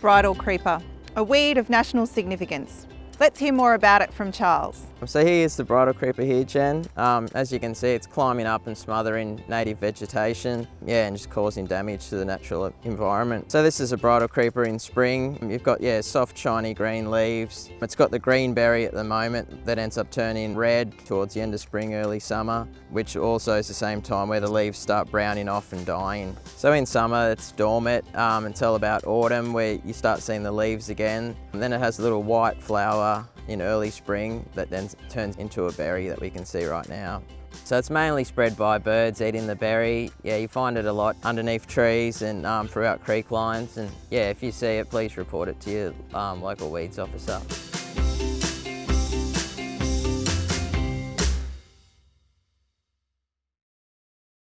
bridal creeper, a weed of national significance. Let's hear more about it from Charles. So here's the bridal creeper here, Jen. Um, as you can see, it's climbing up and smothering native vegetation, yeah, and just causing damage to the natural environment. So this is a bridal creeper in spring. You've got, yeah, soft, shiny green leaves. It's got the green berry at the moment that ends up turning red towards the end of spring, early summer, which also is the same time where the leaves start browning off and dying. So in summer, it's dormant um, until about autumn where you start seeing the leaves again. And then it has a little white flower in early spring that then turns into a berry that we can see right now. So it's mainly spread by birds eating the berry. Yeah, you find it a lot underneath trees and um, throughout creek lines. And yeah, if you see it, please report it to your um, local weeds officer.